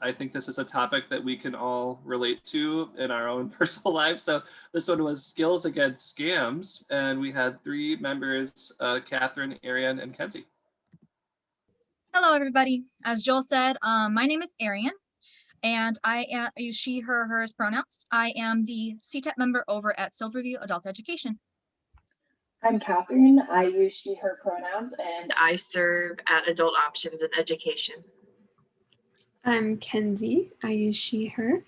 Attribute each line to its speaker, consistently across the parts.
Speaker 1: I think this is a topic that we can all relate to in our own personal lives. So this one was skills against scams. And we had three members, uh, Catherine, Ariane, and Kenzie.
Speaker 2: Hello, everybody. As Joel said, um, my name is Ariane, and I am, I use she, her, hers pronouns. I am the CTEP member over at Silverview Adult Education.
Speaker 3: I'm Catherine. I use she, her pronouns, and
Speaker 4: and I serve at Adult Options in Education.
Speaker 5: I'm Kenzie. I use she, her,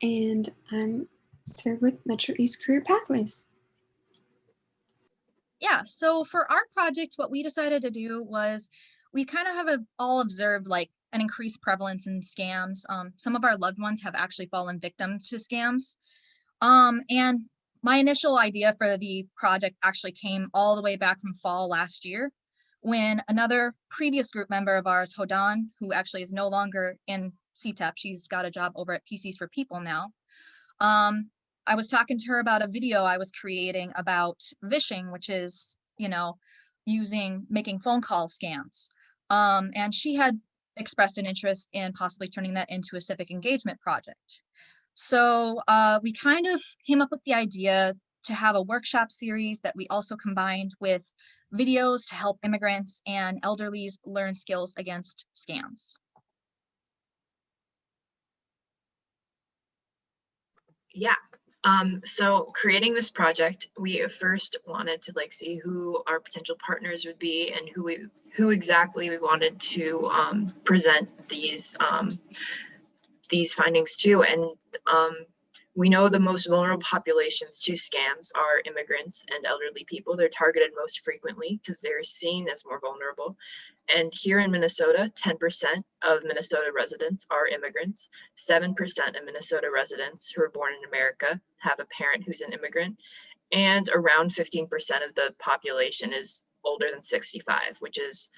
Speaker 5: and I'm serve with Metro East Career Pathways.
Speaker 2: Yeah, so for our project, what we decided to do was we kind of have a, all observed like an increased prevalence in scams. Um, some of our loved ones have actually fallen victim to scams. Um, and my initial idea for the project actually came all the way back from fall last year when another previous group member of ours, Hodan, who actually is no longer in CTEP, she's got a job over at PCs for People now. Um, I was talking to her about a video I was creating about vishing, which is, you know, using making phone call scams. Um, and she had expressed an interest in possibly turning that into a civic engagement project. So uh, we kind of came up with the idea to have a workshop series that we also combined with videos to help immigrants and elderlies learn skills against scams.
Speaker 4: Yeah. Um, so creating this project, we first wanted to like see who our potential partners would be and who we who exactly we wanted to um, present these um, these findings to. And um, we know the most vulnerable populations to scams are immigrants and elderly people. They're targeted most frequently because they're seen as more vulnerable. And here in Minnesota, 10% of Minnesota residents are immigrants. 7% of Minnesota residents who are born in America have a parent who's an immigrant. And around 15% of the population is older than 65, which is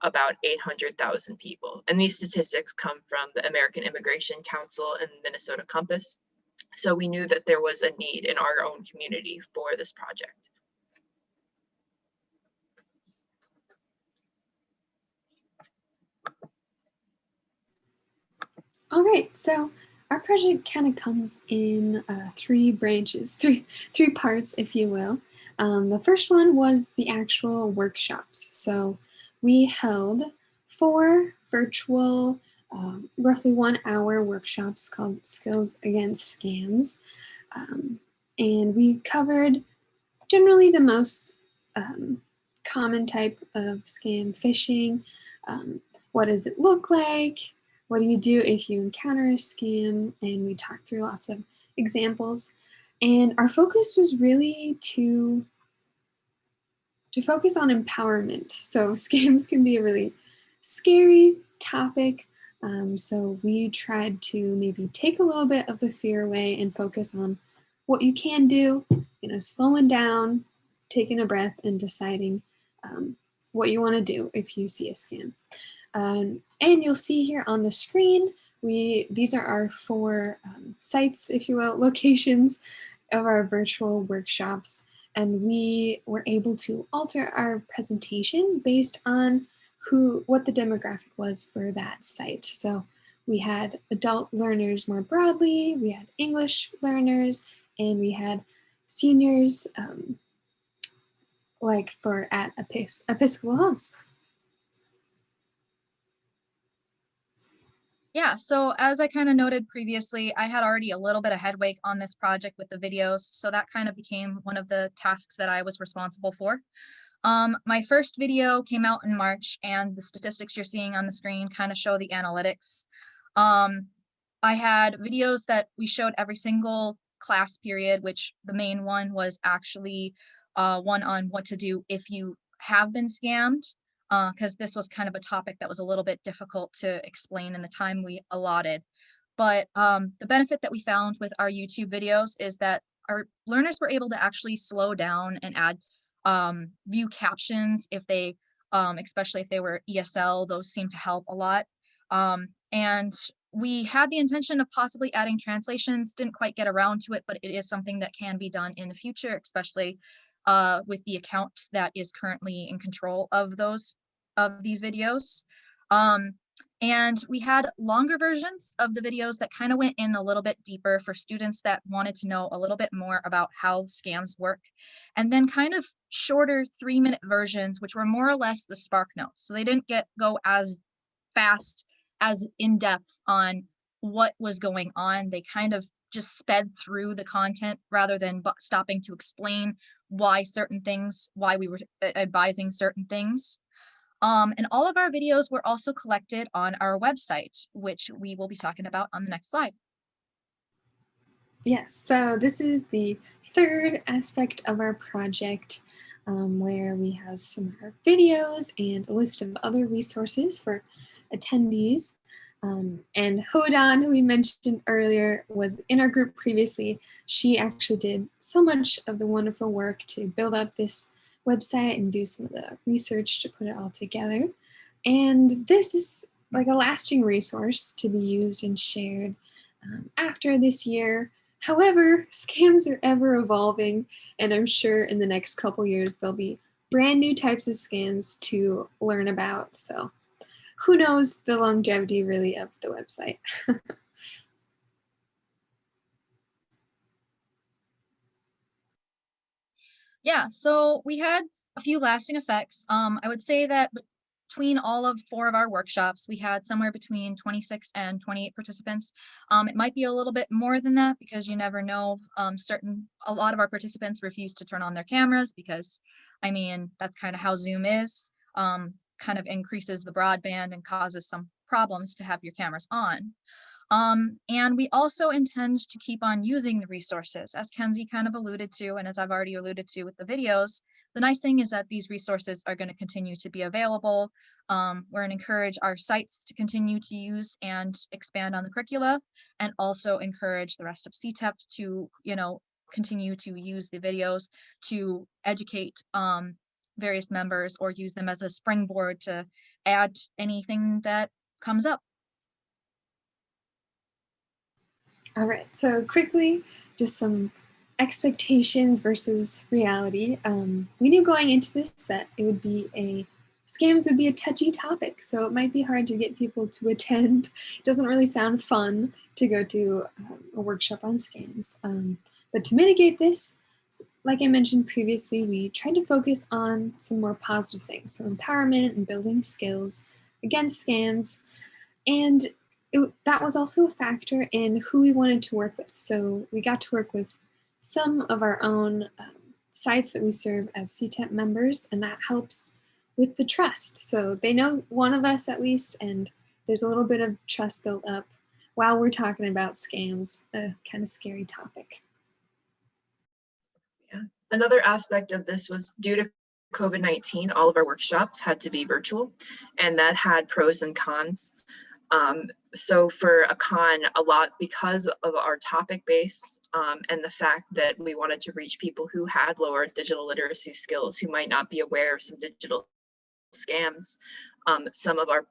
Speaker 4: about 800,000 people. And these statistics come from the American Immigration Council and Minnesota Compass. So we knew that there was a need in our own community for this project.
Speaker 5: All right, so our project kind of comes in uh, three branches, three three parts, if you will. Um, the first one was the actual workshops. So we held four virtual, um, roughly one hour workshops called Skills Against Scams. Um, and we covered generally the most um, common type of scam phishing. Um, what does it look like? What do you do if you encounter a scam? And we talked through lots of examples. And our focus was really to, to focus on empowerment. So scams can be a really scary topic. Um, so we tried to maybe take a little bit of the fear away and focus on what you can do, you know, slowing down, taking a breath and deciding um, what you want to do if you see a scam. Um, and you'll see here on the screen, we these are our four um, sites, if you will, locations of our virtual workshops. And we were able to alter our presentation based on who what the demographic was for that site. So we had adult learners more broadly, we had English learners, and we had seniors um, like for at Episcopal Homes.
Speaker 2: Yeah, so as I kind of noted previously, I had already a little bit of headway on this project with the videos, so that kind of became one of the tasks that I was responsible for. Um, my first video came out in March and the statistics you're seeing on the screen kind of show the analytics. Um, I had videos that we showed every single class period, which the main one was actually uh, one on what to do if you have been scammed because uh, this was kind of a topic that was a little bit difficult to explain in the time we allotted. But um, the benefit that we found with our YouTube videos is that our learners were able to actually slow down and add um, view captions if they, um, especially if they were ESL, those seem to help a lot. Um, and we had the intention of possibly adding translations, didn't quite get around to it, but it is something that can be done in the future, especially uh, with the account that is currently in control of those of these videos. Um, and we had longer versions of the videos that kind of went in a little bit deeper for students that wanted to know a little bit more about how scams work. And then kind of shorter three minute versions, which were more or less the Spark Notes. So they didn't get go as fast, as in depth on what was going on. They kind of just sped through the content rather than stopping to explain why certain things, why we were advising certain things. Um, and all of our videos were also collected on our website, which we will be talking about on the next slide.
Speaker 5: Yes, so this is the third aspect of our project um, where we have some of our videos and a list of other resources for attendees. Um, and Hodan, who we mentioned earlier, was in our group previously. She actually did so much of the wonderful work to build up this website and do some of the research to put it all together. And this is like a lasting resource to be used and shared um, after this year. However, scams are ever evolving, and I'm sure in the next couple years there'll be brand new types of scams to learn about. So who knows the longevity really of the website.
Speaker 2: Yeah, so we had a few lasting effects. Um, I would say that between all of four of our workshops, we had somewhere between 26 and 28 participants. Um, it might be a little bit more than that because you never know. Um, certain, a lot of our participants refuse to turn on their cameras because, I mean, that's kind of how Zoom is. Um, kind of increases the broadband and causes some problems to have your cameras on. Um, and we also intend to keep on using the resources, as Kenzie kind of alluded to, and as I've already alluded to with the videos. The nice thing is that these resources are going to continue to be available. Um, we're going to encourage our sites to continue to use and expand on the curricula, and also encourage the rest of CTEP to, you know, continue to use the videos to educate um, various members or use them as a springboard to add anything that comes up.
Speaker 5: All right, so quickly, just some expectations versus reality. Um, we knew going into this that it would be a scams would be a touchy topic, so it might be hard to get people to attend. It doesn't really sound fun to go to um, a workshop on scams. Um, but to mitigate this, like I mentioned previously, we tried to focus on some more positive things, so empowerment and building skills against scams. And it, that was also a factor in who we wanted to work with. So we got to work with some of our own um, sites that we serve as CTEP members, and that helps with the trust. So they know one of us at least, and there's a little bit of trust built up while we're talking about scams, a kind of scary topic.
Speaker 4: Yeah. Another aspect of this was due to COVID-19, all of our workshops had to be virtual, and that had pros and cons. Um, so for a con, a lot because of our topic base um, and the fact that we wanted to reach people who had lower digital literacy skills, who might not be aware of some digital scams, um, some of our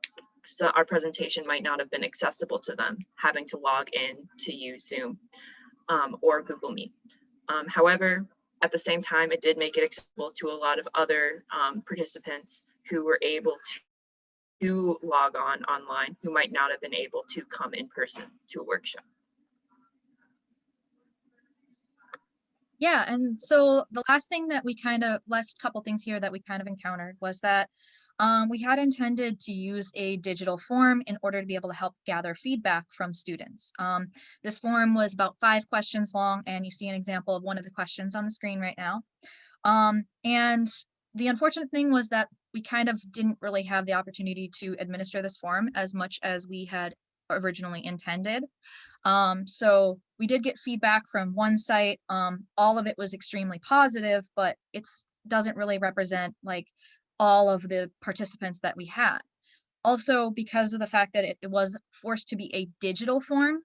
Speaker 4: so our presentation might not have been accessible to them, having to log in to use Zoom um, or Google Meet. Um, however, at the same time, it did make it accessible to a lot of other um, participants who were able to to log on online who might not have been able to come in person to a workshop.
Speaker 2: Yeah, and so the last thing that we kind of, last couple things here that we kind of encountered was that um, we had intended to use a digital form in order to be able to help gather feedback from students. Um, this form was about five questions long, and you see an example of one of the questions on the screen right now. Um, and the unfortunate thing was that we kind of didn't really have the opportunity to administer this form as much as we had originally intended. Um, so we did get feedback from one site. Um, all of it was extremely positive, but it doesn't really represent like all of the participants that we had. Also, because of the fact that it, it was forced to be a digital form,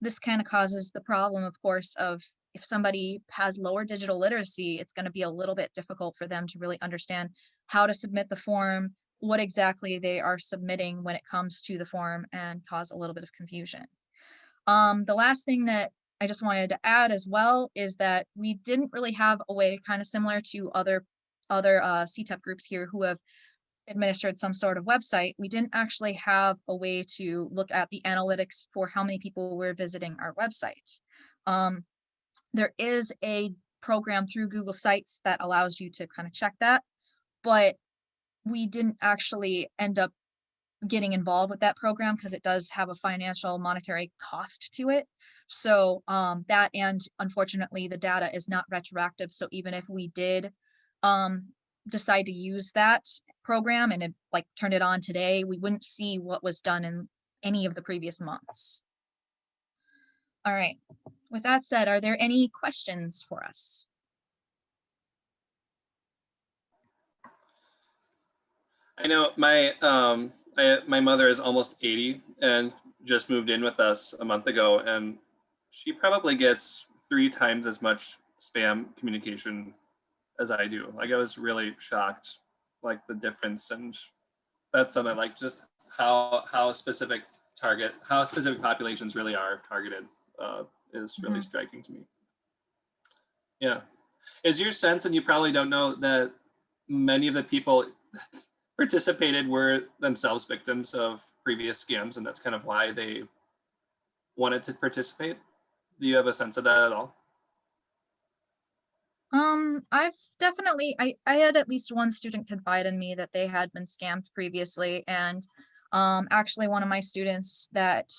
Speaker 2: this kind of causes the problem, of course, of if somebody has lower digital literacy, it's going to be a little bit difficult for them to really understand how to submit the form, what exactly they are submitting when it comes to the form and cause a little bit of confusion. Um, the last thing that I just wanted to add as well is that we didn't really have a way kind of similar to other other uh, CTEP groups here who have administered some sort of website, we didn't actually have a way to look at the analytics for how many people were visiting our website. Um, there is a program through Google Sites that allows you to kind of check that, but we didn't actually end up getting involved with that program because it does have a financial monetary cost to it. So um, that and unfortunately the data is not retroactive. So even if we did um, decide to use that program and it like turned it on today, we wouldn't see what was done in any of the previous months. All right, with that said, are there any questions for us?
Speaker 1: I know my um I, my mother is almost 80 and just moved in with us a month ago and she probably gets three times as much spam communication as I do. Like I was really shocked like the difference and that's something like just how how specific target how specific populations really are targeted uh, is really
Speaker 2: Mhm.
Speaker 1: striking to me. Yeah. Is your sense, and you probably don't know, that many of the people participated were themselves victims of previous scams, and that's kind of why they wanted to participate? Do you have a sense of that at all?
Speaker 2: Um, I've definitely, I, I had at least one student confide in me that they had been scammed previously. And um, actually one of my students that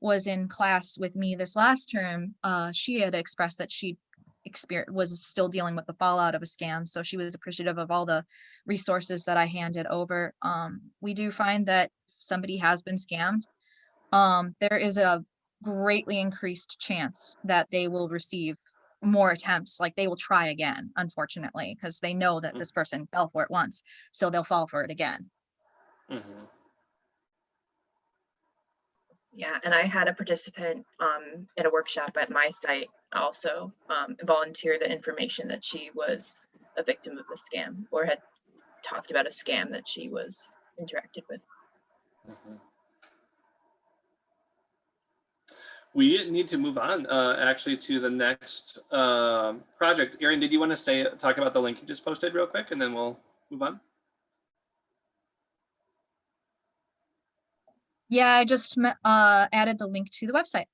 Speaker 2: was in class with me this last term, uh, she had expressed that she experience was still dealing with the fallout of a scam. So she was appreciative of all the resources that I handed over. Um, we do find that somebody has been scammed, um, there is a greatly increased chance that they will receive more attempts like they will try again unfortunately because they know that
Speaker 1: Mm.
Speaker 2: this person fell for it once so they'll fall for it again
Speaker 1: Mhm.
Speaker 4: Yeah, and I had a participant um, in a workshop at my site also um, volunteer the information that she was a victim of a scam or had talked about a scam that she was interacted with.
Speaker 1: Mhm. We need to move on uh, actually to the next um, project. Erin, did you want to say talk about the link you just posted real quick, and then we'll move on?
Speaker 2: Yeah i just uh added the link to the website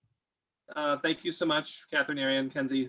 Speaker 1: Uh, thank you so much, Catherine, Ariane, Kenzie.